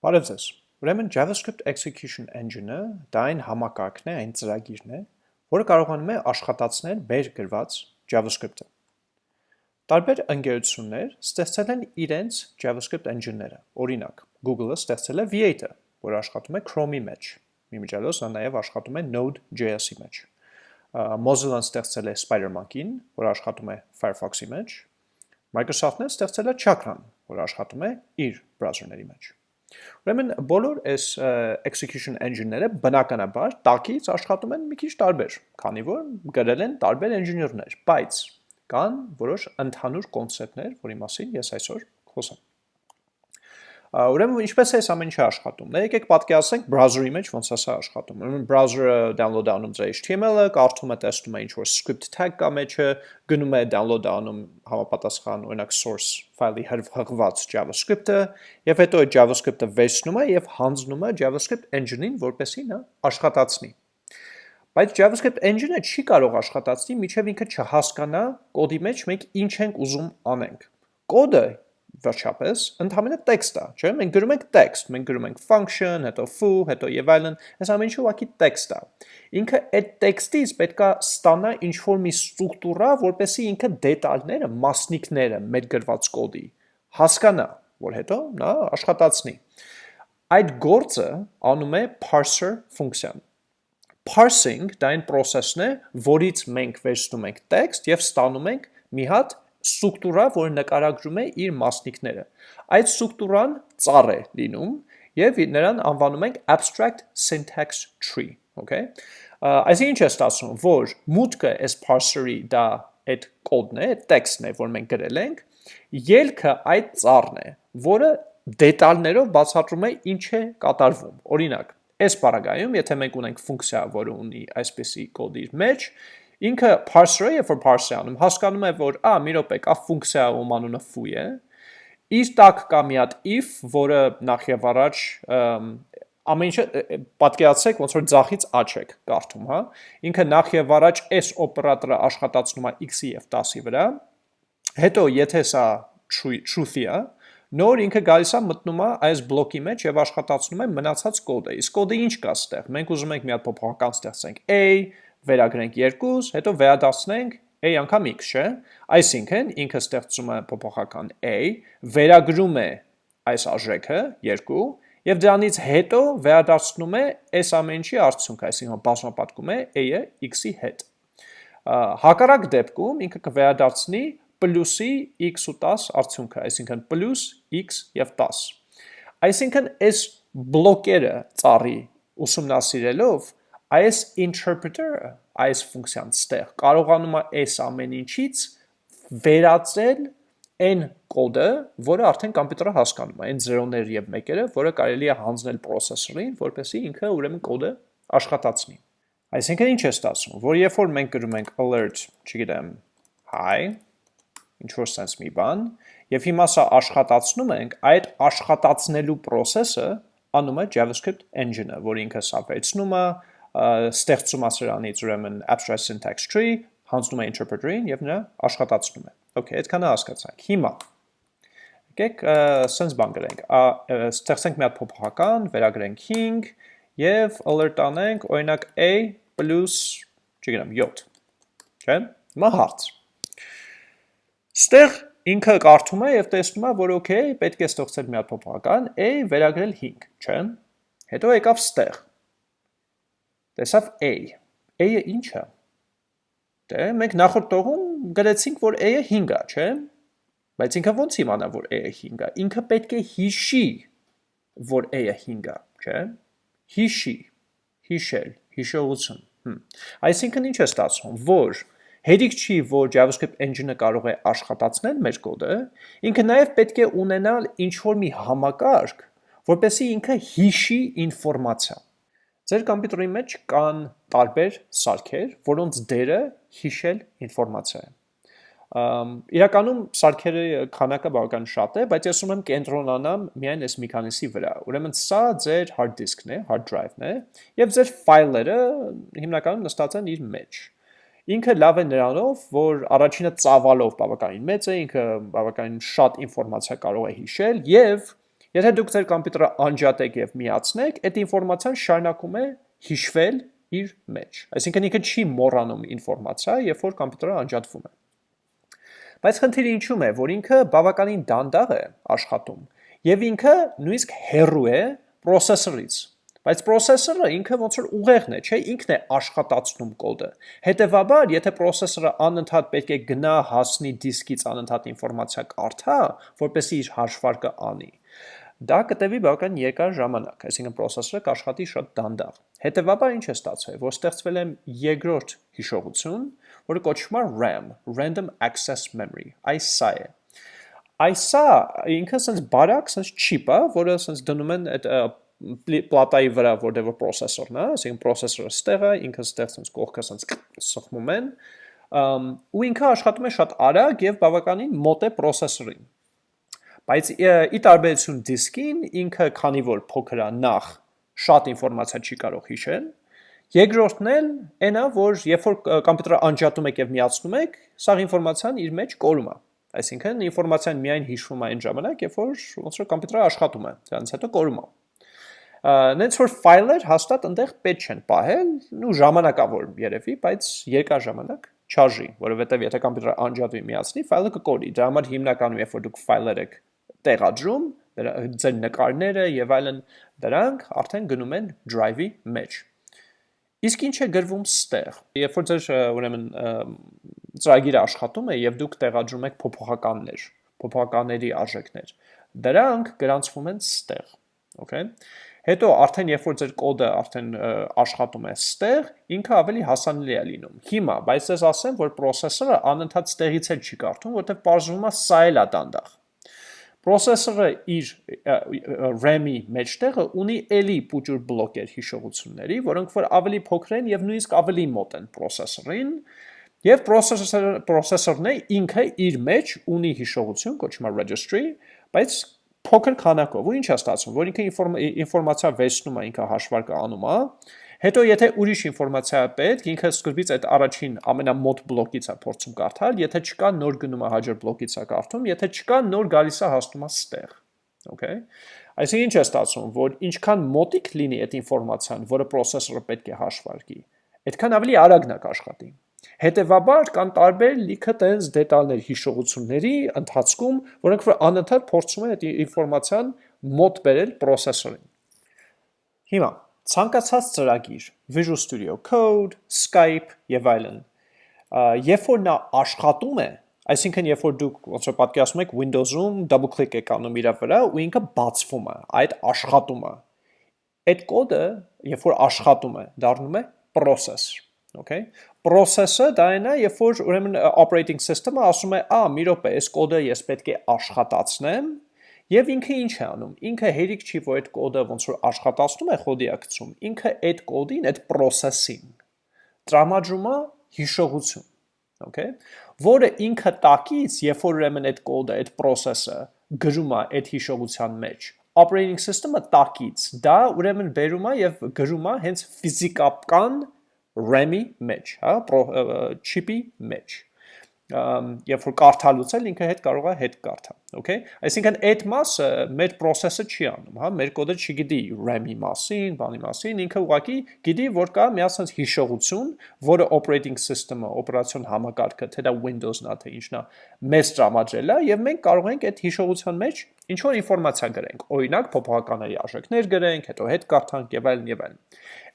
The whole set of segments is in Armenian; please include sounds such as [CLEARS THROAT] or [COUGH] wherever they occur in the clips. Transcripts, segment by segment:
Բարև ձեզ։ Ուրեմն JavaScript Execution Engine-ը դա այն համակարգն է, այն ծրագիրն է, որը կարողանում է աշխատացնել բեր գրված JavaScript-ը։ Տարբեր ընկերություններ ստեղծել են իրենց JavaScript engine-ները։ Օրինակ, Google-ը ստեղծել է V8-ը, որը աշխատում է Chrome-ի մեջ։ Իմիջիալոց նա նաև աշխատում է Node.js-ի մեջ։ Mozilla-ն ստեղծել է Spider-Monkey-ին, որը աշխատում է Firefox-ի մեջ։ Microsoft-ն ստեղծել է Chakra-ն, որը աշխատում է իր բրաուզերների մեջ։ Ուրեմն բոլոր այս execution engine-ները բնականաբար տակից աշխատում են մի քիչ տարբեր, քանի որ գրել են տարբեր engineer-ներ, բայց կան որոշ ընդհանուր կոնցեպտներ, որի մասին ես այսօր խոսեմ։ Ուրեմն ինչպես է այս ամեն ինչը աշխատում։ Դե եկեք պատկերացնենք browser-ի մեջ ոնց է սա աշխատում։ Ուրեմն browser-ը download անում ձեր HTML-ը, կարդում է, տեսնում է ինչ որ script tag կա մեջը, գնում է download անում համապատասխան օրինակ source ֆայլի հղված JavaScript-ը, եւ հետո այդ JavaScript-ը վերցնում է եւ հանձնում է JavaScript engine-ին, որպեսզի նա աշխատացնի։ Բայց JavaScript engine-ը չի կարող աշխատացնի, միջև ինքը չհասկանա կոդի մեջ մենք ինչ ենք ուզում անենք։ Կոդը վերջապես ընդհանրապես տեքստ է, չէ՞։ Մենք գրում ենք տեքստ, մենք գրում ենք function, հետո foo, հետո եւ այլն, այս ամեն ինչը ուղղակի տեքստ է։ Ինքը այդ տեքստից պետքա ստանա ինչ որ մի ստրուկտուրա, որպեսզի ինքը դետալները, մասնիկները մեր գրված կոդի հասկանա, որ հետո նա աշխատացնի։ Այդ գործը անում է parser ֆունկցիան։ Parsing դա այն process-ն է, որից մենք վերցնում ենք տեքստ եւ ստանում ենք մի հատ ստրուկտուրա, որը նկարագրում է իր մասնիկները։ Այդ ստրուկտուրան ծառ է լինում եւ նրան անվանում ենք abstract syntax tree, okay? Այսինքն ինչ է ստացվում, որ մուտքը այս parser-ի դա այդ կոդն է, այդ տեքստն է, որ մենք գրել ենք, ելքը այդ ծառն է, որը դետալներով բացատրում է ինչ է կատարվում։ Օրինակ, այս բaragայում, եթե մենք ունենք ֆունկցիա, որը ունի այսպիսի կոդ իր մեջ, Ինքը parser-ը, երբ որ parse անում, հասկանում է, որ ա, մի րոպե, կա ֆունկցիա, ում անունը foo է։ Իր տակ կա մի հատ if, որը նախ եւ առաջ ամեն ինչը պատկերացրեք ոնց որ ձախից աճ եք կարդում, հա։ Ինքը նախ եւ առաջ այս օպերատորը աշխատացնում է x-ի եւ 10-ի վրա։ Հետո եթե սա truth-ի է, նոր ինքը գալիս է մտնում է այս բլոկի մեջ եւ աշխատացնում է մնացած կոդը։ Իսկ կոդը ինչ կա ստեղ։ Մենք ուզում ենք մի հատ փոփոխական ստեղծենք. A, վերագրենք 2, հետո վերադարձնենք a անգամ x, չէ։ Այսինքն ինքը ստեղծում է փոփոխական a, վերագրում է այս արժեքը 2 եւ դրանից հետո վերադարձնում է այս ամենի արդյունքը, այսինքն բազմապատկում է a-ը x-ի հետ։ Հակառակ դեպքում ինքը կվերադարձնի պլյուսի x ու 10 արդյունքը, այսինքն պլյուս x եւ 10։ Այսինքն այս բլոկերը ծառի ուսումնասիրելով այս interpreter-ը, այս ֆունկցիան ստեղ կարողանում է այս ամեն ինչից վերածել այն կոդը, որը արդեն կոմպյուտերը հասկանում է, այն 0-ներ եւ 1-երը, որը կարելի է հանձնել processor-ին, որպեսզի ինքը ուրեմն կոդը աշխատացնի։ Այսինքն ինչ է ստացվում, որ երբ որ մենք գրում ենք alert, չգիտեմ, hi, ինչ որ sense մի բան, եւ հիմա սա աշխատացնում ենք, այդ աշխատացնելու process-ը անում է JavaScript engine-ը, որ ինքը սա վերցնում է, ստեղծում է սրանից ուրեմն abstract syntax tree, հանձնում է interpreter-ին եւ նրա աշխատացնում է։ Okay, այդքանը հասկացանք։ Հիմա եկեք sense բան գրենք։ Ստեղծենք մի հատ փոփոխական, վերագրենք 5 եւ alert անենք օրինակ a չգիտեմ 7։ Չէ՞։ Հիմա հարց։ Ստեղ ինքը կարդում է եւ տեսնում է, որ okay, պետք է ստեղծել մի հատ փոփոխական a վերագրել 5, չէ՞։ Հետո եկավ ստեղ տեսավ A։ A-ը ինչ է։ Դե մենք նախորդ տողում գրեցինք, որ A-ը 5 է, չէ՞։ Բայց ինքը ո՞նց իմանա, որ A-ը 5 է։ Ինքը պետք է հիշի, որ A-ը 5 է, չէ՞։ Հիշի, հիշել, հիշողություն։ Հմ։ Այսինքն ինչ է ստացվում, որ Հերիք չի, որ JavaScript engine-ը կարող է աշխատացնել մեր կոդը, ինքը նաև պետք է ունենալ ինչ-որ մի համակարգ, որպեսզի ինքը հիշի ինֆորմացիա։ Ձեր կոմպյուտերի մեջ կան տարբեր սարքեր, որոնց դերը հիշել ինֆորմացիա է։ Իրականում սարքերի քանակը բավական շատ է, բայց ես ուզում եմ կենտրոնանամ միայն այս մի քանիսի վրա։ Ուրեմն սա ձեր hard disk-ն է, hard drive-ն է, եւ ձեր ֆայլերը հիմնականում նստած են իր մեջ։ Ինքը լավ է նրանով, որ առաջինը ծավալով բավականին մեծ է, ինքը բավականին շատ ինֆորմացիա կարող է հիշել եւ Եթե դուք ձեր համակարգը անջատեք եւ միացնեք, այդ ինֆորմացիան շարունակում է հիշվել իր մեջ։ Այսինքն ինքը չի մոռանում ինֆորմացիա, երբ որ համակարգը անջատվում է։ Բայց խնդիրը ինչու՞մ է, որ ինքը բավականին դանդաղ է աշխատում եւ ինքը նույնիսկ հեռու է processor-ից։ Բայց processor-ը ինքը ոնց որ ուղեղն է, չէ, ինքն է աշխատացնում կոդը։ Հետևաբար, եթե processor-ը անընդհատ պետք է գնա հասնի դիսկից անընդհատ ինֆորմացիա կարդա, որպեսզի իր հաշվարկը անի, դա կտևի բավական երկար ժամանակ, այսինքն processor-ը կաշխատի շատ դանդաղ։ Հետևաբար ինչ է ստացվել, որ ստեղծվել է երկրորդ հիշողություն, որը կոչվում է RAM, Random Access Memory։ Այս սա է։ Այս սա ինքը sense բարակ, sense է, որը sense դնում են այդ պլատայի վրա, որտեղ որ processor-ն է, այսինքն processor-ը ստեղ է, ինքը ստեղ sense կողքը sense սխմում են, ու ինքը աշխատում է շատ արագ եւ բավականին մոտ է processor-ին։ Բայց ի տարբերություն դիսկին, ինքը քանի որ փոքր է նախ շատ ինֆորմացիա չի կարող հիշել, երկրորդն էլ այն է, որ երբ որ համակարգը անջատում եք եւ միացնում եք, սա ինֆորմացիան իր մեջ կորում է։ Այսինքն ինֆորմացիան միայն հիշվում է այն ժամանակ, երբ որ ոնց որ համակարգը աշխատում է, դրանից հետո կորում է։ Նենց որ ֆայլեր հաստատ այնտեղ պետք չեն պահել, ու ժամանակավոր երևի, բայց երկար ժամանակ չարժի, որովհետև եթե համակարգը անջատվի միացնի, ֆայլը կկորի։ Դրա համար հիմնականում երբ որ դուք ֆայլեր եք տեղադրում, ձեր նկարները եւ այլն դրանք արդեն գնում են drive-ի մեջ։ Իսկ ինչ է գրվում ստեղ։ Երբ որ ձեր ուրեմն ծրագիրը աշխատում է եւ դուք տեղադրում եք փոփոխականներ, փոփոխականների արժեքներ, դրանք գրանցվում են ստեղ։ Okay։ Հետո արդեն երբ որ ձեր կոդը արդեն աշխատում է ստեղ, ինքը ավելի հասանելի է լինում։ Հիմա, բայց ես ասեմ, որ processor-ը անընդհատ ստեղից էլ չի կարդում, որտեղ բարձրում է սա էլ է դանդաղ։ Պրոսեսորը իր RAM-ի մեջտեղը ունի էլի փոճուր բլոկեր հիշողությունների, որոնք որ ավելի փոքր են եւ նույնիսկ ավելի մոտ են պրոսեսորին, եւ պրոսեսորը պրոսեսորն է ինքը իր մեջ ունի հիշողություն, կոչվում է registry, բայց փոքր քանակով։ Ու ինչ է ստացվում, որ ինքը ինֆորմացիա վերցնում է, ինքը հաշվարկը անում է, Հետո եթե ուրիշ ինֆորմացիա պետք, ինքը սկզբից այդ առաջին ամենամոտ բլոկից է փորձում կարդալ, եթե չկա նոր գնում է հաջորդ բլոկից է կարդում, եթե չկա նոր գալիս է հասնում է ստեղ։ Okay։ Այսինքն ինչ է ստացվում, որ ինչքան մոտիկ լինի այդ ինֆորմացիան, որը processor-ը պետք է հաշվարկի, այդքան ավելի արագն է կաշխատի։ Հետևաբար կան տարբեր լիքը տենց դետալներ հիշողությունների ընթացքում, որոնք որ անընդհատ փորձում են այդ ինֆորմացիան մոտ բերել processor-ին։ Հիմա ցանկացած ծրագիր, Visual Studio Code, Skype եւ այլն, երբ որ նա աշխատում է, այսինքն երբ որ դուք ոնց որ պատկերացնում եք Windows-ում double click եք անում իր վրա ու ինքը բացվում է, այդ աշխատում է։ Այդ կոդը, երբ որ աշխատում է, դառնում է process, okay? Process-ը դա այն է, երբ որ ուրեմն operating system-ը ասում է, «Ա, մի րոպե, այս կոդը ես պետք է աշխատացնեմ», Եվ ինքը ինչ է անում։ Ինքը հերիք չի, որ այդ կոդը ոնց որ աշխատացնում է խոդիակցում, ինքը այդ կոդին, այդ process-ին տրամադրում է հիշողություն, okay, որը ինքը տակից, երբ որ ուրեմն այդ կոդը, այդ process-ը գրում է այդ հիշողության մեջ, operating system-ը տակից դա ուրեմն բերում է եւ գրում է հենց ֆիզիկական RAM-ի մեջ, հա, chip-ի մեջ երբ որ կարդալուց էլ ինքը հետ կարող է հետ կարդա, okay? Այսինքն այդ մասը մեր process-ը չի անում, հա, մեր կոդը չգիտի RAM-ի մասին, բանի մասին, ինքը ուղղակի գիտի, որ կա մի ասած հիշողություն, որը operating system-ը, օպերացիոն համակարգը, թե դա Windows-ն է, թե ինչն է, մեզ տրամադրել է եւ մենք կարող ենք այդ հիշողության մեջ ինչ որ ինֆորմացիա գրենք, օրինակ փոփոխականների արժեքներ գրենք, հետո հետ կարդանք եւ այլն եւ այլն։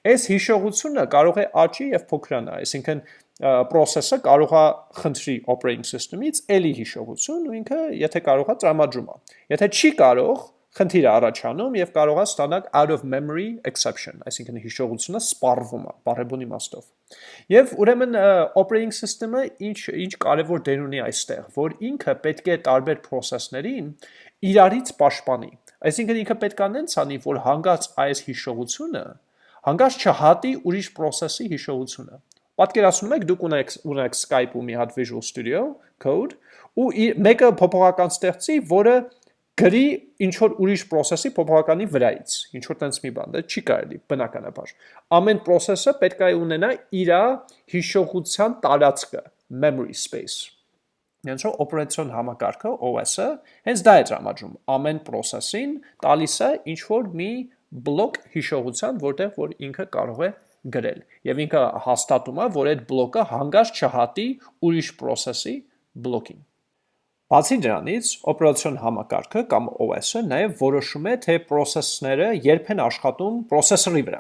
Այս հիշողությունը կարող է աճի եւ փոքրանա, այսինքն process-ը կարող է խնդրի operating system-ից էլի հիշողություն ու ինքը եթե կարող է տրամադրում է։ Եթե չի կարող, խնդիր է առաջանում եւ կարող է ստանալ out of memory exception, այսինքն հիշողությունը սպառվում է բարեբուն իմաստով։ Եվ ուրեմն operating system-ը ինչ ինչ կարևոր դեր ունի այստեղ, որ ինքը պետք է տարբեր process-ներին իրարից պաշտպանի։ Այսինքն ինքը պետք է նենց անի, որ հանգած այս հիշողությունը հանգած չհատի ուրիշ process-ի հիշողությունը։ Պատկերացնում եք, դուք ունեք ունեք Skype-ում մի հատ Visual Studio Code ու մեկը փոփոխական ստեղծի, որը գրի ինչ որ ուրիշ process-ի փոփոխականի վրայից, ինչ որ տենց մի բան, դա չի կարելի բնականաբար։ Ամեն process-ը պետք է ունենա իր հիշողության տարածքը, memory space։ Հենց որ օպերացիոն համակարգը OS-ը հենց դա է տրամադրում ամեն process-ին տալիս է ինչ որ մի բլոկ հիշողության, որտեղ որ ինքը կարող է գրել։ Եվ ինքը հաստատում է, որ այդ բլոկը հանգած չհատի ուրիշ process-ի բլոկին։ Բացի դրանից, օպերացիոն համակարգը կամ OS-ը նաև որոշում է, թե process-ները երբ են աշխատում processor-ի վրա։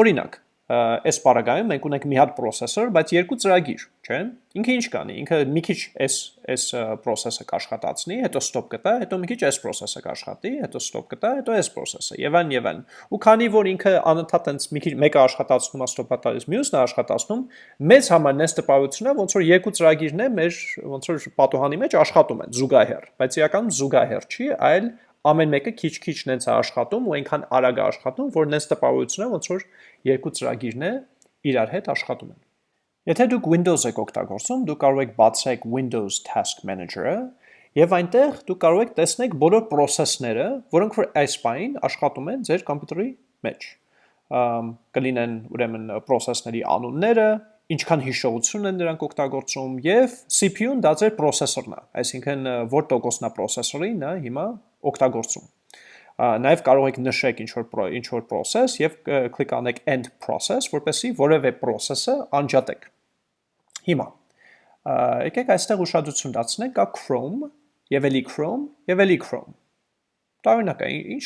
Օրինակ, այս պարագայում մենք ունենք մի հատ processor, բայց երկու ծրագիր, չէ՞։ Ինքը ինչ կանի, ինքը մի քիչ այս այս process-ը կաշխատացնի, հետո stop կտա, հետո մի քիչ այս process-ը կաշխատի, հետո stop կտա, հետո այս process-ը, եւ այն եւ այն։ Ու քանի որ ինքը անընդհատ այնց մի քիչ մեկը աշխատացնում է stop-ը տալիս, մյուսն է աշխատացնում, մեծ համար նես տպավորությունն է, ոնց որ երկու ծրագիրն է մեր ոնց որ պատոհանի մեջ աշխատում են զուգահեռ, բայց իրականում զուգահեռ չի, այլ ամեն մեկը քիչ-քիչ նենց է աշխատում ու այնքան արագ է աշխատում, որ նենց տպավորությունը ոնց որ երկու ծրագիրն է իրար հետ աշխատում են։ Եթե դուք Windows եք օգտագործում, դուք կարող եք բացեք Windows Task Manager-ը եւ այնտեղ դուք կարող եք տեսնել բոլոր process-ները, որոնք որ այս բային աշխատում են ձեր համակարգի մեջ։ Ամ կլինեն ուրեմն process-ների անունները, ինչքան հիշողություն են դրանք օգտագործում եւ CPU-ն դա ձեր processor-ն է, այսինքն որ տոկոսն է processor-ին, նա հիմա օգտագործում։ Նաև կարող եք նշեք ինչ որ ինչ որ process եւ կլիկ անեք end process, որպեսզի որևէ process-ը անջատեք։ Հիմա եկեք այստեղ ուշադրություն դարձնենք կա Chrome եւ էլի Chrome եւ էլի Chrome։ Տարօրինակ է, ինչ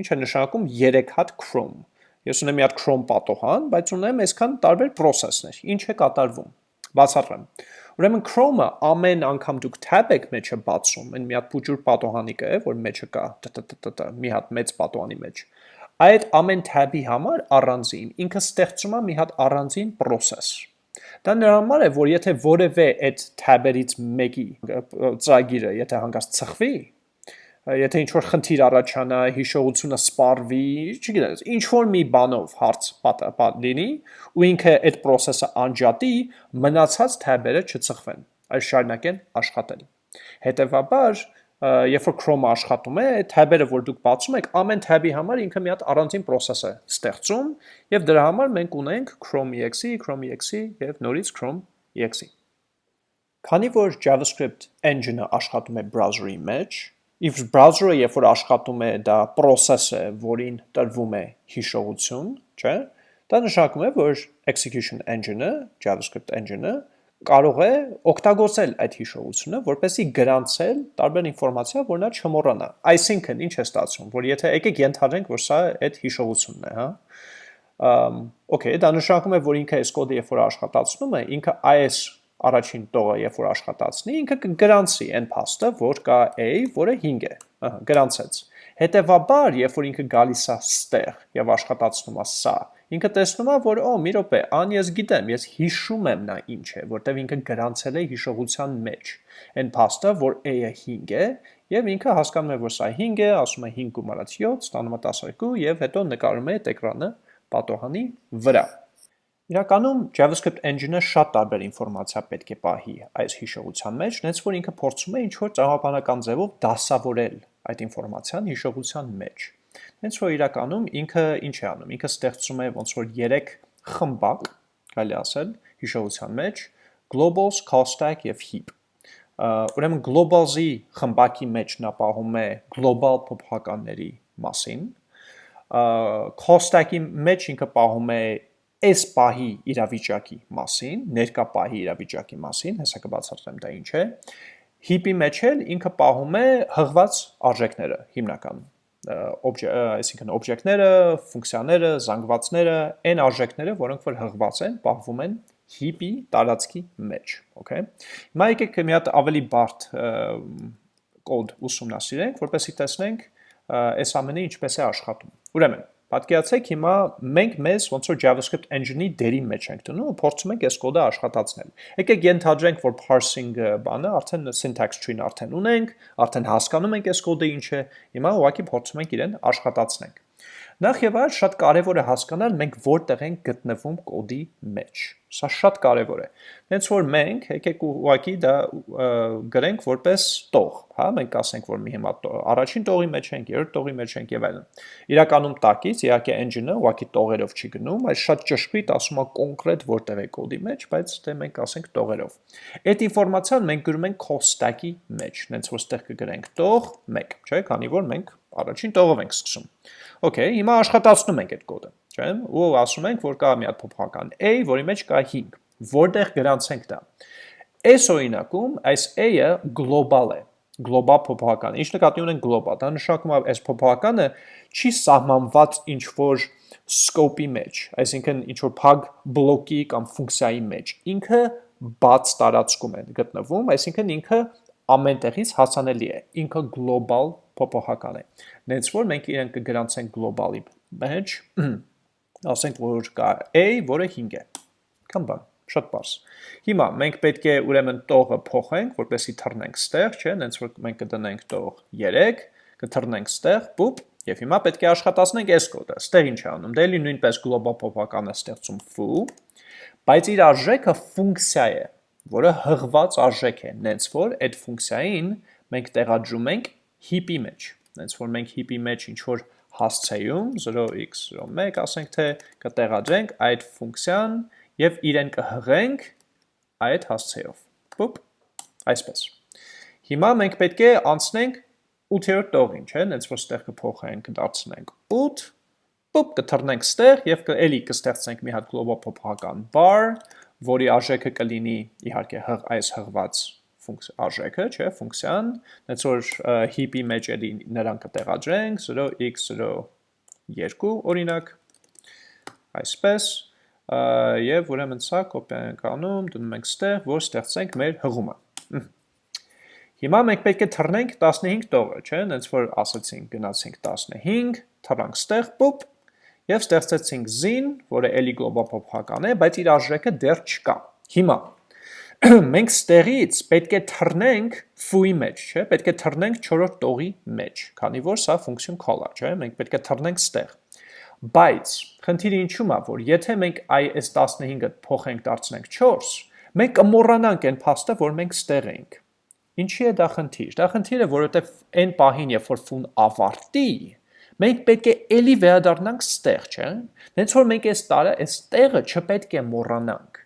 ինչ է նշանակում 3 հատ Chrome։ Ես ունեմ մի հատ Chrome պատոհան, բայց ունեմ այսքան տարբեր process-ներ։ Ինչ է կատարվում։ Բացատրեմ։ Ուրեմն Chrome-ը ամեն անգամ դուք tab եք մեջը բացում, այն մի հատ փուջուր պատոհանի կա, որ մեջը կա, տտ մի հատ մեծ պատոհանի մեջ։ Այդ ամեն tab-ի համար առանձին ինքը ստեղծում է մի հատ առանձին process։ Դա նրա համար է, որ եթե որևէ այդ tab-երից մեկի ծրագիրը, եթե հանգած ծխվի, եթե ինչ որ խնդիր առաջանա, հիշողությունը սպառվի, չգիտես, ինչ որ մի բանով հարց պատ լինի, ու ինքը այդ process-ը անջատի, մնացած tab-երը չծխվեն, այլ շարունակեն աշխատել։ Հետևաբար, երբ որ Chrome-ը աշխատում է, այդ tab-երը, որ դուք բացում եք, ամեն tab-ի համար ինքը մի հատ առանձին process է ստեղծում, եւ դրա համար մենք ունենք Chrome.exe, Chrome.exe եւ նորից Chrome.exe։ Քանի որ JavaScript engine-ը աշխատում է browser-ի մեջ, If browser-ը երբ որ աշխատում է, դա process է, որին տրվում է հիշողություն, չէ՞։ Դա նշանակում է, որ execution engine-ը, JavaScript engine-ը կարող է օգտագործել այդ հիշողությունը, որպեսզի գրանցել տարբեր ինֆորմացիա, որ նա չմոռանա։ Այսինքն, ինչ է ստացվում, որ եթե եկեք ենթադրենք, որ սա այդ հիշողությունն է, հա։ Ամ, okay, դա նշանակում է, որ ինքը այս կոդը երբ որ աշխատացնում է, ինքը այս առաջին տողը երբ որ աշխատացնի, ինքը կգրանցի այն փաստը, որ կա a, որը 5 է։ Ահա, գրանցեց։ Հետևաբար, երբ որ ինքը գալիս է ստեղ եւ աշխատացնում է սա, ինքը տեսնում է, որ օ, մի րոպե, ան ես գիտեմ, ես հիշում եմ նա ինչ է, որտեվ ինքը գրանցել է հիշողության մեջ։ Այն փաստը, որ a-ը 5 է, եւ ինքը հասկանում է, որ սա 5 է, ասում է 5 գումարած 7, ստանում է 12 եւ հետո նկարում է էկրանը պատոհանի վրա։ Իրականում JavaScript engine-ը շատ տարբեր ինֆորմացիա պետք է պահի այս հիշողության մեջ, նենց որ ինքը փորձում է ինչ-որ տրամաբանական ձևով դասավորել այդ ինֆորմացիան հիշողության մեջ։ Նենց որ իրականում ինքը ինչ է անում, ինքը ստեղծում է ոնց որ 3 խմբակ, կարելի ասել, հիշողության մեջ, globals, call stack եւ heap։ Ուրեմն globals-ի խմբակի մեջ նա պահում է global փոփոխականների մասին, call stack-ի մեջ ինքը պահում է այս պահի իրավիճակի մասին, ներկա պահի իրավիճակի մասին, հեսա կբացատրեմ դա ինչ է, հիպի մեջ էլ ինքը պահում է հղված արժեքները հիմնական, այսինքն օբյեկտները, ֆունկցիաները, զանգվածները, այն արժեքները, որոնք որ հղված են, պահվում են հիպի տարածքի մեջ, okay։ Հիմա եկեք մի հատ ավելի բարդ կոդ ուսումնասիրենք, որպեսզի տեսնենք այս ամենը ինչպես է աշխատում։ Ուրեմն Պատկերացեք հիմա մենք մեզ ոնց որ JavaScript engine-ի դերի մեջ ենք դնում ու փորձում ենք այս կոդը աշխատացնել։ Եկեք ենթադրենք, որ parsing բանը արդեն syntax tree-ն արդեն ունենք, արդեն հասկանում ենք այս կոդը ինչ է, հիմա ուղղակի փորձում ենք իրեն աշխատացնենք։ Նախ եւ այլ շատ կարեւոր է հասկանալ մենք որտեղ ենք գտնվում կոդի մեջ։ Սա շատ կարեւոր է։ Հենց որ մենք եկեք ուղակի դա գրենք որպես տող, հա, մենք ասենք որ մի հիմա առաջին տողի մեջ ենք, երրորդ տողի մեջ ենք եւ այլն։ Իրականում տակից իհարկե engine-ը ուղակի տողերով չի գնում, այլ շատ ճշգրիտ ասում է կոնկրետ որտեղ է կոդի մեջ, բայց դե մենք ասենք տողերով։ Այդ ինֆորմացիան մենք գրում ենք call stack-ի մեջ, հենց որ ստեղ կգրենք տող 1, չէ՞, քանի որ մենք առաջին տողով ենք սկսում։ Okay, հիմա աշխատացնում ենք այդ կոդը, չէ՞։ Ու ասում ենք, որ կա մի հատ փոփոխական a, որի մեջ կա 5, որտեղ գրանցենք դա։ Այս օրինակում այս a-ը գլոբալ է, գլոբալ փոփոխական։ Ինչ նկատի ունենք գլոբալ, դա նշանակում է այս փոփոխականը չի սահմանված ինչ որ scope-ի մեջ, այսինքն ինչ որ փակ բլոկի կամ ֆունկցիայի մեջ։ Ինքը բաց տարածքում է գտնվում, այսինքն ինքը ամեն տեղից հասանելի է։ Ինքը գլոբալ փոփոխական է։ Նենց որ մենք իրեն կգրանցենք գլոբալի մեջ, [CLEARS THROAT] ասենք որ կա a, որը 5 է։ Կամ բան, շատ բարձ։ Հիմա մենք պետք է ուրեմն տողը փոխենք, որպեսզի թռնենք ստեղ, չէ՞, նենց որ մենք կդնենք տող 3, կթռնենք ստեղ, բուպ, եւ հիմա պետք է աշխատացնենք այս կոդը։ Ստեղ ինչ է անում։ Դե լի նույնպես գլոբալ փոփոխականը ստեղծում foo, բայց իր արժեքը ֆունկցիա է, որը հղված արժեք է, նենց որ այդ ֆունկցիային մենք տեղադրում ենք heap-ի մեջ։ Հենց որ մենք heap-ի մեջ ինչ որ հասցեում 0x01 ասենք թե կտեղադրենք այդ ֆունկցիան եւ իրեն կհղենք այդ հասցեով։ Պուպ, այսպես։ Հիմա մենք պետք է անցնենք 8-րդ տողին, չէ՞, հենց որ ստեղ կփոխենք, կդարձնենք 8, պուպ կթռնենք ստեղ եւ էլի կստեղծենք մի հատ global փոփոխական bar, որի արժեքը կլինի իհարկե հղ այս հղված արժեքը, չէ, ֆունկցիան, նենց որ heap-ի մեջ էլի նրան կտեղադրենք 0x02 օրինակ, այսպես, և ուրեմն սա կոպի ենք անում, դնում ենք ստեղ, որ ստեղծենք մեր հղումը։ Հիմա մենք պետք է թռնենք 15 տողը, չէ, նենց որ ասացինք գնացինք 15, թռանք ստեղ, պուպ, և ստեղծեցինք zin, որը էլի գլոբալ փոփոխական է, բայց իր արժեքը դեռ չկա։ Հիմա [CLEARS THROAT] մենք ստեղից պետք է թռնենք foo-ի մեջ, չէ, պետք է թռնենք 4-րդ տողի մեջ, քանի որ սա ֆունկցիոն call է, չէ, մենք պետք է թռնենք ստեղ։ Բայց խնդիրը ինչու՞մ է, որ եթե մենք այս 15-ը փոխենք դարձնենք 4, մենք կմոռանանք այն փաստը, որ մենք ստեղ ենք։ Ինչի է դա խնդիր։ Դա խնդիր է, որովհետև այն պահին, երբ որ ֆուն ավարտի, մենք պետք է ելի վերադառնանք ստեղ, չէ՞։ Նենց որ մենք այս տարը այս տեղը չպետք է մոռանանք։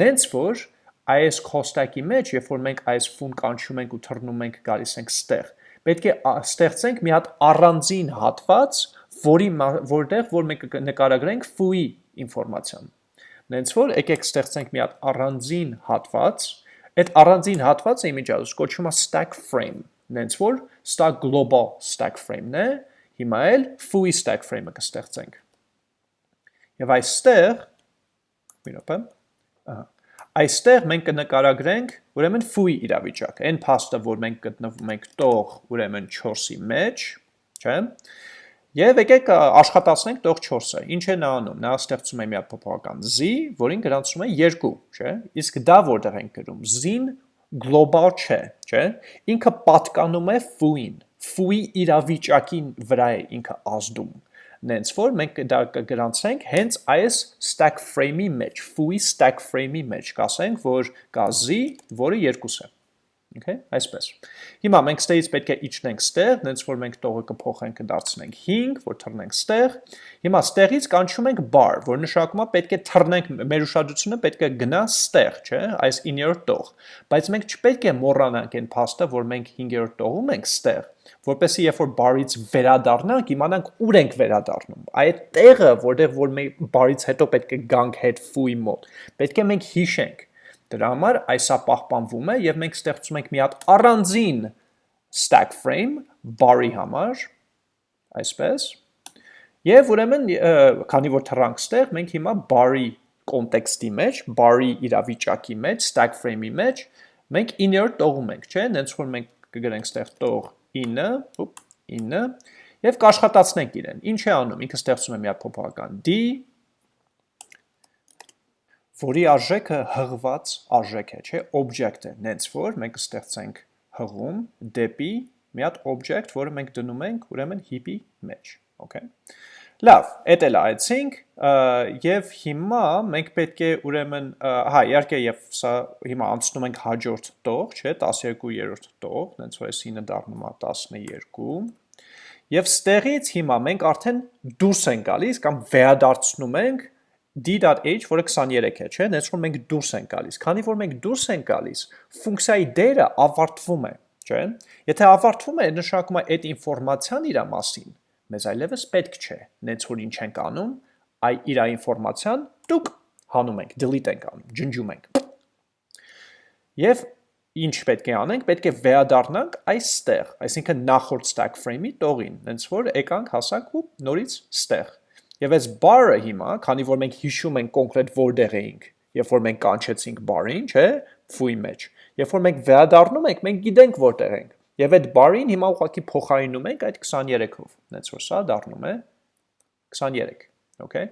Նենց որ այս costack-ի մեջ, երբ որ մենք այս ֆուն կանչում ենք ու թռնում ենք գալիս ենք ստեղ, պետք է ստեղծենք մի հատ առանձին հատված, որի որտեղ որ մենք նկարագրենք foo-ի ինֆորմացիան։ Նենց որ եկեք ստեղծենք մի հատ առանձին հատված, այդ առանձին հատվածը իմիջիալուս կոչվում է stack frame, նենց որ սա global stack frame-ն է, հիմա էլ foo-ի stack frame-ը կստեղծենք։ Եվ այստեղ, մի րոպե, ահա Այստեղ մենք կնկարագրենք ուրեմն foo-ի իրավիճակը, այն փաստը, որ մենք գտնվում ենք տող ուրեմն 4-ի մեջ, չէ՞։ Եվ եկեք աշխատացնենք տող 4-ը։ Ինչ է նա անում։ Նա ստեղծում է մի հատ փոփոխական z, որին գրանցում է 2, չէ՞։ Իսկ դա որտեղ ենք գրում։ z-ին գլոբալ չէ, չէ՞։ Ինքը պատկանում է foo-ին։ Foo-ի իրավիճակին վրա է ինքը ազդում նենց որ մենք դա կգրանցենք հենց այս stack frame-ի մեջ, foo-ի stack frame-ի մեջ, կասենք, որ կա z, որը 2 է։ Okay, այսպես։ Հիմա մենք ստերից պետք է իջնենք ստեղ, նենց որ մենք տողը կփոխենք կդարձնենք 5, որ թռնենք ստեղ։ Հիմա ստեղից կանչում ենք bar, որ նշանակում է պետք է թռնենք, մեր ուշադրությունը պետք է գնա ստեղ, չէ, այս 9-րդ տող։ Բայց մենք չպետք է մոռանանք այն փաստը, որ մենք 5-րդ տողում ենք ստեղ, որպեսզի երբ որ բարից վերադառնանք, իմանանք ուր ենք վերադառնում։ Այդ տեղը, որտեղ որ մենք բարից հետո պետք է գանք հետ foo-ի մոտ, պետք է մենք հիշենք։ Դրա համար այսա պահպանվում է եւ մենք ստեղծում ենք մի հատ առանձին stack frame bar-ի համար, այսպես։ Եվ ուրեմն, քանի որ թռանք ստեղ, մենք հիմա bar-ի կոնտեքստի մեջ, bar-ի իրավիճակի մեջ, stack frame-ի մեջ, մենք 9-րդ տողում ենք, չէ՞, նենց որ մենք կգրենք ստեղ տող 9, ուպ, 9, և կաշխատացնենք իրեն։ Ինչ է անում, ինքը ստեղծում է մի հատ փոփոխական d, որի արժեքը հղված արժեք է, չէ, object է, նենց որ մենք ստեղծենք հղում դեպի մի հատ object, որը մենք դնում ենք ուրեմն heap-ի մեջ, Okay։ Լավ, էդ էլ այցինք եւ հիմա մենք պետք է ուրեմն հա իհարկե եւ սա հիմա անցնում ենք հաջորդ տող, չէ, 12-րդ տող, հենց որ այսինը դառնում է 12 Եվ ստեղից հիմա մենք արդեն դուրս ենք գալիս կամ վերադարձնում ենք d.h, որը 23 է, չէ, հենց որ մենք դուրս ենք գալիս։ Քանի որ մենք դուրս ենք գալիս, ֆունկցիայի դերը ավարտվում է, չէ։ Եթե ավարտվում է, նշանակում է այդ ինֆորմացիան իր մասին մեզ այլևս պետք չէ, նենց որ ինչ ենք անում, այ իր ինֆորմացիան դուք հանում ենք, delete ենք անում, ջնջում ենք։ Եվ ինչ պետք է անենք, պետք է վերադառնանք այստեղ, այսինքն նախորդ stack frame-ի տողին, նենց որ եկանք հասանք ու նորից ստեղ։ Եվ այս bar-ը հիմա, քանի որ մենք հիշում ենք կոնկրետ որտեղ էինք, երբ որ մենք կանչեցինք bar-ին, չէ, foo-ի մեջ։ Երբ որ մենք վերադառնում ենք, մենք գիտենք որտեղ ենք։ Եվ այդ բարին հիմա ուղղակի փոխարինում ենք այդ 23-ով, հենց որ սա դառնում է 23, okay։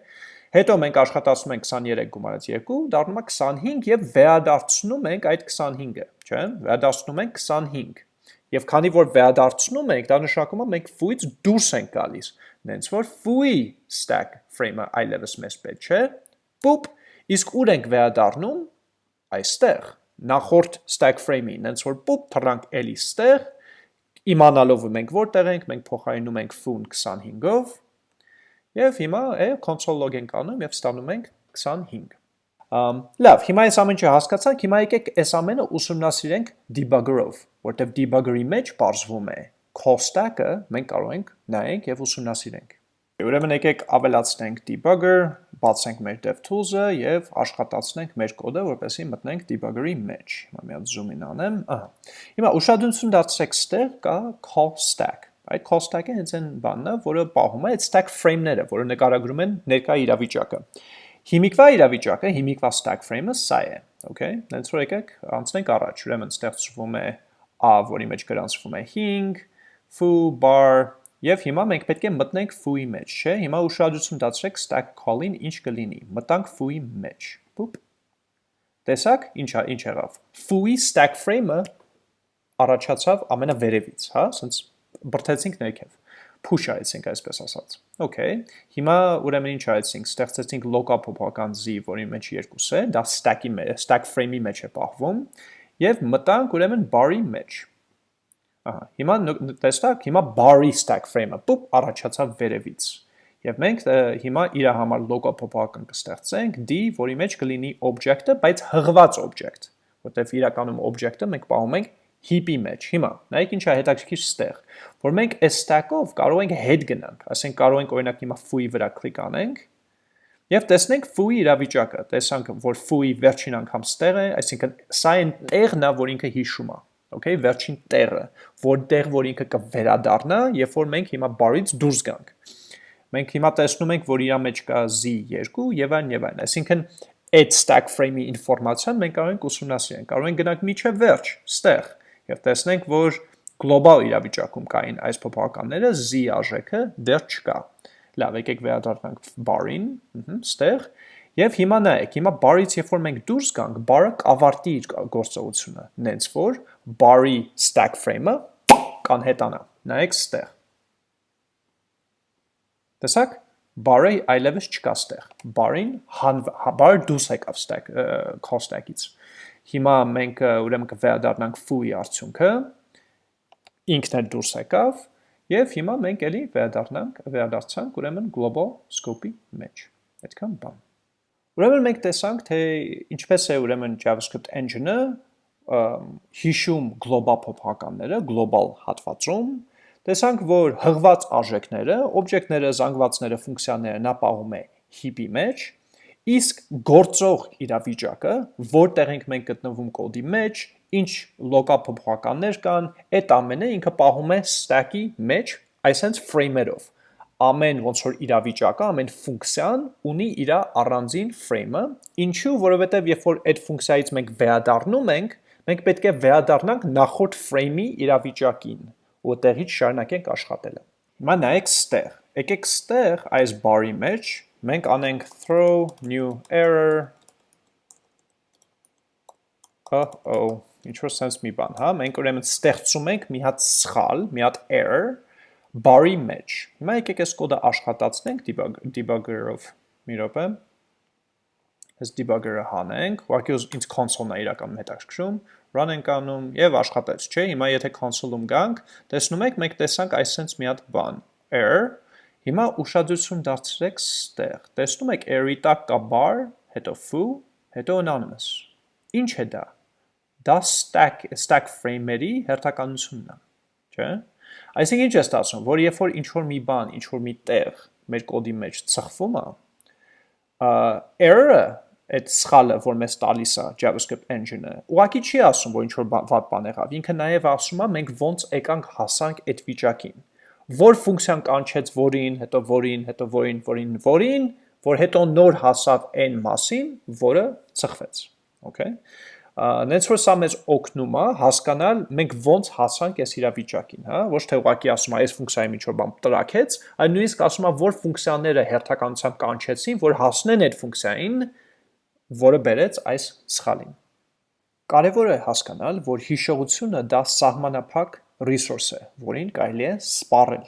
Հետո մենք աշխատացնում ենք 23 գումարած 2, դառնում է 25 եւ վերադարձնում ենք այդ 25-ը, չէ՞։ Վերադարձնում ենք 25։ Եվ քանի որ վերադարձնում ենք, դա նշանակում է մենք foo-ից դուրս ենք գալիս, նենց որ foo-ի stack frame-ը այլևս մեզ պետք չէ։ Պուպ, իսկ ուր ենք վերադառնում այստեղ նախորդ stack frame-ի, նենց որ պուպ թռանք էլի ստեղ Իմանալով մենք որտեղ ենք, մենք փոխարինում ենք foo-ն 25-ով եւ հիմա է console log ենք անում եւ ստանում ենք 25։ Um, լավ, հիմա այս ամենը հասկացանք, հիմա եկեք այս ամենը ուսումնասիրենք debugger-ով, որտեղ debugger-ի մեջ բարձվում է stack-ը, մենք կարող ենք նայենք եւ ուսումնասիրենք։ Ուրեմն եկեք ավելացնենք debugger, բացենք մեր DevTools-ը եւ աշխատացնենք մեր կոդը, որպեսզի մտնենք debugger-ի մեջ։ Հիմա մի հատ zoom in անեմ, ահա։ Հիմա ուշադրություն դարձրեք ստեղ կա call stack։ Այդ call stack-ը հենց այն բանն է, որը պահում է այդ stack frame-ները, որը նկարագրում են ներկա իրավիճակը։ Հիմիկվա իրավիճակը, հիմիկվա stack frame-ը սա է, okay։ Դենց որ եկեք անցնենք առաջ, ուրեմն ստեղծվում է a, որի մեջ գրանցվում է 5, foo bar Եվ հիմա մենք պետք է մտնենք foo-ի մեջ, չէ՞։ Հիմա ուշադրություն դարձրեք stack call-ին ինչ կլինի։ Մտանք foo-ի մեջ։ Պուպ։ Տեսակ, ինչ ինչ եղավ։ Foo-ի stack frame-ը առաջացավ ամենավերևից, հա, ասենց բրթեցինք ներքև push արեցինք այսպես ասած։ Okay։ Հիմա ուրեմն ինչ արեցինք, ստեղծեցինք local փոփոխական z, որի մեջ 2 է, դա stack-ի մեջ, stack frame-ի մեջ է պահվում, եւ մտանք ուրեմն bar-ի մեջ։ Ահա, հիմա տեստակ, հիմա bar-ի stack frame-ը պուպ առաջացավ վերևից։ Եվ մենք հիմա իր համար local փոփոխական կստեղծենք d, որի մեջ կլինի object-ը, բայց հղված object, որտեղ իրականում object-ը մենք պահում ենք heap-ի մեջ։ Հիմա, նայեք ինչա հետաքրքիր ստեղ, որ մենք այս stack-ով կարող ենք head գնանք, ասենք կարող ենք օրինակ հիմա foo-ի վրա կլիկ անենք, Եվ տեսնենք foo-ի իրավիճակը, տեսանք, որ foo-ի վերջին անգամ ստեղ է, այսինքն սա այն տեղն է, որ ինքը հիշում է okay, վերջին տեղը, որտեղ որ ինքը կվերադառնա, երբ որ մենք հիմա bar-ից դուրս գանք։ Մենք հիմա տեսնում ենք, որ իր մեջ կա z2 եւ այն եւ այն, այսինքն այդ stack frame-ի ինֆորմացիան մենք կարող ենք ուսումնասիրենք, կարող ենք գնանք միջև վերջ, ստեղ, եւ տեսնենք, որ գլոբալ իրավիճակում կային այս փոփոխականները, z արժեքը դեռ չկա։ Լավ, եկեք վերադառնանք bar-ին, ստեղ, Եվ հիմա նայեք, հիմա bar-ից երբ որ մենք դուրս գանք, bar-ը կավարտի իր գործողությունը, նենց որ bar-ի stack frame-ը կանհետանա։ Նայեք ստեղ։ Տեսակ, bar-ը այլևս չկա ստեղ։ Bar-ին bar դուրս եկավ stack call stack-ից։ Հիմա մենք ուրեմն կվերադառնանք foo-ի արդյունքը, ինքն էլ դուրս եկավ, եւ հիմա մենք էլի վերադառնանք, վերադարձանք ուրեմն global scope-ի մեջ։ Այդքան բան։ Ուրեմն մենք տեսանք, թե ինչպես է ուրեմն JavaScript engine-ը հիշում գլոբալ փոփոխականները, գլոբալ հատվածում, տեսանք, որ հղված արժեքները, օբյեկտները, զանգվածները, ֆունկցիաները նա պահում է heap-ի մեջ, իսկ գործող իրավիճակը, որտեղ ենք մենք գտնվում կոդի մեջ, ինչ լոկալ փոփոխականներ կան, այդ ամենը ինքը պահում է stack-ի մեջ, այսենց frame-երով ամեն ոնց որ իրավիճակը, ամեն ֆունկցիան ունի իր առանձին frame-ը, ինչու, որովհետև երբ որ այդ ֆունկցիայից մենք վերադառնում ենք, մենք պետք է վերադառնանք նախորդ frame-ի իրավիճակին, որտեղից շարունակենք աշխատելը։ Հիմա նայեք ստեղ։ Եկեք ստեղ այս bar-ի մեջ մենք անենք throw new error. Oh-oh, ինչ որ sense մի բան, հա, մենք ուրեմն ստեղծում ենք մի հատ սխալ, մի հատ error, բարի մեջ։ Հիմա եկեք այս կոդը աշխատացնենք debugger-ով մի րոպե։ Այս debugger-ը հանենք, ուղղակի ինձ console-ն է իրականում հետաքրքրում, run ենք անում եւ աշխատեց, չէ՞։ Հիմա եթե console-ում գանք, տեսնում եք, մենք տեսանք այսպես մի հատ բան, error Հիմա ուշադրություն դարձրեք ստեղ։ Տեսնում եք error-ի տակ կա bar, հետո foo, հետո anonymous։ Ինչ է դա։ Դա stack stack frame-երի հերթականությունն է, չէ՞։ Այսինքն ինչ է ստացվում, որ երբ որ ինչ որ մի բան, ինչ որ մի տեղ մեր կոդի մեջ ծխվում է, error-ը այդ սխալը, որ մեզ տալիս է JavaScript engine-ը, ուղղակի չի ասում, որ ինչ որ վատ բան եղավ։ Ինքը նաև ասում է մենք ոնց եկանք հասանք այդ վիճակին որ ֆունկցիան կանչեց որին, հետո որին, հետո որին, որին, որին, որ հետո նոր հասավ n մասին, որը ծխվեց, okay? Նենց որ սա մեզ օգնում է հասկանալ մենք ոնց հասանք այս իրավիճակին, հա, ոչ թե ուղղակի ասում է այս ֆունկցիայի որ բան տրակեց, այլ նույնիսկ ասում է որ ֆունկցիաները հերթականությամբ կանչեցին, որ հասնեն այդ ֆունկցիային, որը բերեց այս սխալին։ Կարևոր է հասկանալ, որ հիշողությունը դա սահմանափակ resource է, որին կարելի է սպառել։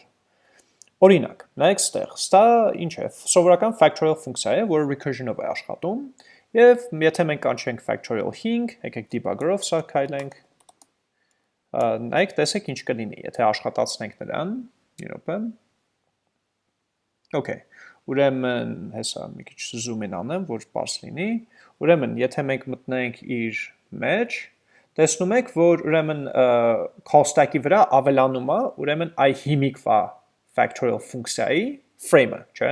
Օրինակ, նայեք ստեղ, սա ինչ է, սովորական factorial ֆունկցիա է, որը recursion-ով է աշխատում, եւ եթե մենք կանչենք factorial 5, եկեք debugger-ով սա քայլենք, նայեք, տեսեք ինչ կլինի, եթե աշխատացնենք նրան, մի րոպե։ Okay, ուրեմն հեսա մի քիչ zoom in անեմ, որ բարձ լինի։ Ուրեմն, եթե մենք մտնենք իր մեջ, տեսնում եք, որ ուրեմն cost-ակի վրա ավելանում է, ուրեմն այ հիմիկվա factorial ֆունկցիայի frame-ը, չէ՞։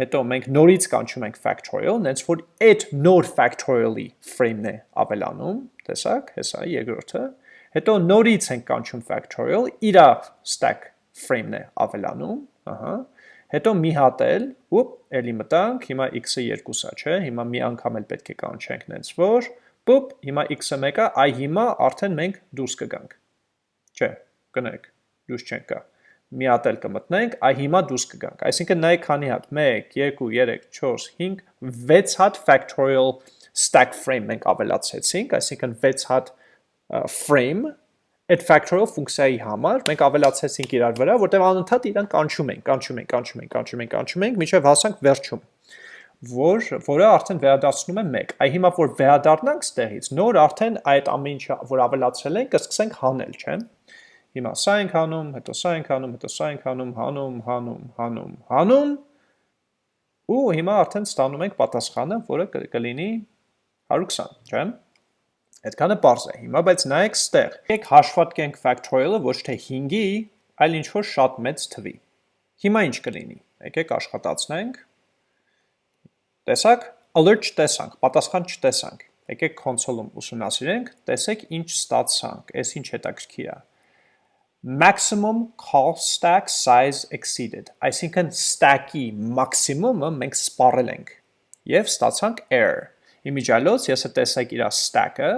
Հետո մենք նորից կանչում ենք factorial, նենց որ այդ նոր factorial-ի frame-ն է ավելանում, տեսակ, հեսա երկրորդը։ Հետո նորից ենք կանչում factorial, իրա stack frame-ն է ավելանում, ահա։ Հետո մի հատ էլ, ուպ, էլի մտանք, հիմա x-ը 2-ա, չէ՞։ Հիմա մի անգամ էլ պետք է կանչենք նենց որ Պոպ, հիմա x-ը 1 է, այ հիմա արդեն մենք դուրս կգանք։ Չէ, կնեք, դուրս չենք գա։ Մի հատ էլ կմտնենք, այ հիմա դուրս կգանք։ Այսինքն նայեք քանի հատ 1 2 3 4 5 6 հատ factorial stack frame մենք ավելացրեցինք, այսինքն 6 հատ frame այդ factorial ֆունկցիայի համար մենք ավելացրեցինք իրար վրա, որտեղ անընդհատ իրան կանչում ենք, կանչում ենք, կանչում ենք, կանչում ենք, կանչում ենք, մինչև հասանք վերջում որ որը արդեն վերադարձնում է 1։ Այ հիմա որ վերադառնանք ստեղից, նոր արդեն այդ ամեն ինչը որ ավելացրել ենք, կսկսենք հանել, չէ՞։ Հիմա սա ենք հանում, հետո սա ենք հանում, հետո սա ենք հանում, հանում, հանում, հանում, հանում։ Ու հիմա արդեն ստանում ենք պատասխանը, որը կլինի 120, չէ՞։ Այդքանը པարզ է։ Հիմա բայց նայեք ստեղ։ Եկեք հաշվարկենք factorial-ը ոչ թե 5-ի, այլ ինչ որ շատ մեծ թվի։ Հիմա ինչ կլինի։ Եկեք աշխատացնենք Տեսակ, alert չտեսանք, պատասխան չտեսանք։ Եկեք console-ում ուսումնասիրենք, տեսեք ինչ ստացանք, այս ինչ հետաքրքիր է։ Maximum call stack size exceeded, այսինքն stack-ի maximum-ը մենք սպառել ենք եւ ստացանք error։ Իմիջիալոց ես տեսակ իր stack-ը,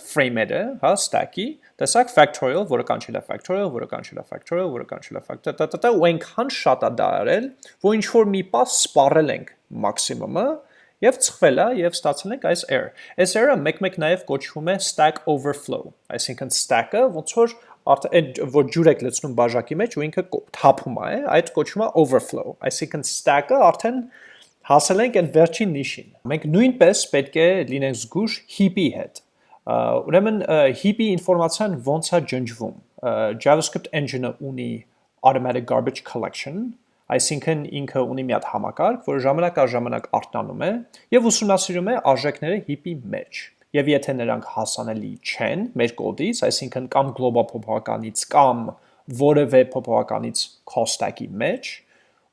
frame-ը, հա, stack-ի, տեսակ factorial, որը կանչել է factorial, որը կանչել է factorial, որը կանչել է factorial, ու այնքան շատ է դա արել, որ ինչ որ մի պաս սպառել ենք maximum-ը եւ ծխվել է եւ ստացել ենք այս error։ Այս error-ը մեկ-մեկ նաեւ կոչվում է stack overflow, այսինքն stack-ը ոնց որ արդեն որ ջուր եք լցնում բաժակի մեջ ու ինքը թափում է, այդ կոչվում է overflow, այսինքն stack-ը արդեն հասել ենք այն վերջին նիշին։ Մենք նույնպես պետք է լինենք զգուշ heap-ի հետ։ Ուրեմն heap-ի ինֆորմացիան ոնց է ջնջվում։ JavaScript engine-ը ունի automatic garbage collection, Այսինքն ինքը ունի մի հատ համակարգ, որը ժամանակ առ ժամանակ արթնանում է եւ ուսումնասիրում է արժեքները հիպի մեջ։ Եվ եթե նրանք հասանելի չեն մեր կոդից, այսինքն կամ գլոբալ փոփոխականից կամ որևէ փոփոխականից cost-ակի մեջ,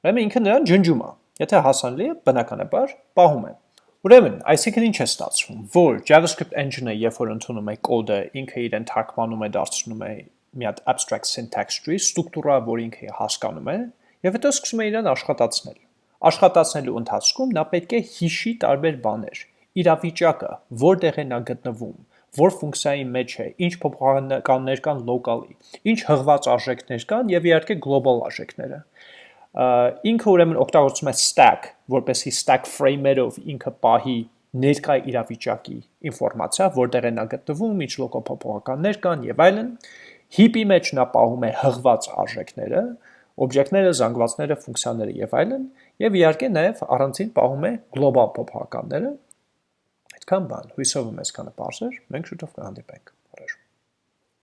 ուրեմն ինքը նրան ջնջում է։ Եթե հասանելի է, բնականաբար պահում է։ Ուրեմն, այսինքն ինչ է ստացվում, որ JavaScript engine-ը երբ որ ընդունում է կոդը, ինքը իրեն թարգմանում է, դարձնում է մի հատ abstract syntax tree, ստրուկտուրա, որ ինքը հասկանում է, Եվ հետո սկսում է իրան աշխատացնել։ Աշխատացնելու ընթացքում նա պետք է հիշի տարբեր բաներ։ Իրավիճակը, որտեղ է նա գտնվում, որ ֆունկցիայի մեջ է, ինչ փոփոխականներ կան լոկալի, ինչ հղված արժեքներ կան եւ իհարկե գլոբալ արժեքները։ Ինքը ուրեմն օգտագործում է stack, որպեսի stack frame-երով ինքը պահի ներկայ իրավիճակի ինֆորմացիա, որտեղ է նա գտնվում, ինչ լոկալ փոփոխականներ կան եւ այլն։ heap-ի մեջ նա պահում է հղված արժեքները, օբյեկտները, զանգվածները, ֆունկցիաները եւ այլն, եւ իհարկե նաեւ առանցին պահում է գլոբալ փոփոխականները։ Այդքան բան, հույսով եմ այսքանը բարձր, մենք շուտով կհանդիպենք։